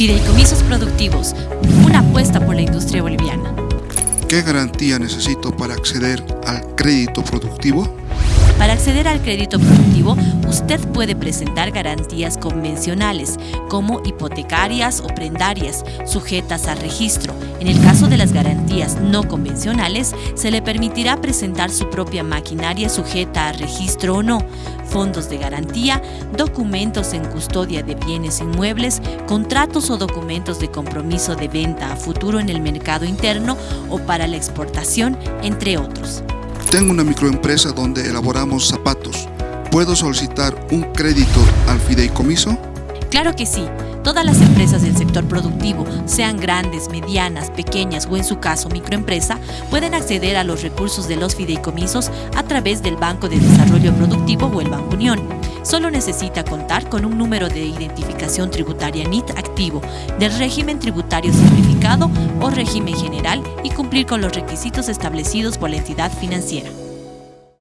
Fideicomisos productivos, una apuesta por la industria boliviana. ¿Qué garantía necesito para acceder al crédito productivo? Para acceder al crédito productivo, usted puede presentar garantías convencionales, como hipotecarias o prendarias, sujetas a registro. En el caso de las garantías no convencionales, se le permitirá presentar su propia maquinaria sujeta a registro o no, fondos de garantía, documentos en custodia de bienes inmuebles, contratos o documentos de compromiso de venta a futuro en el mercado interno o para la exportación, entre otros. Tengo una microempresa donde elaboramos zapatos. ¿Puedo solicitar un crédito al fideicomiso? Claro que sí. Todas las empresas del sector productivo, sean grandes, medianas, pequeñas o en su caso microempresa, pueden acceder a los recursos de los fideicomisos a través del Banco de Desarrollo Productivo o el Banco Unión. Solo necesita contar con un número de identificación tributaria NIT activo, del régimen tributario simplificado o régimen general y cumplir con los requisitos establecidos por la entidad financiera.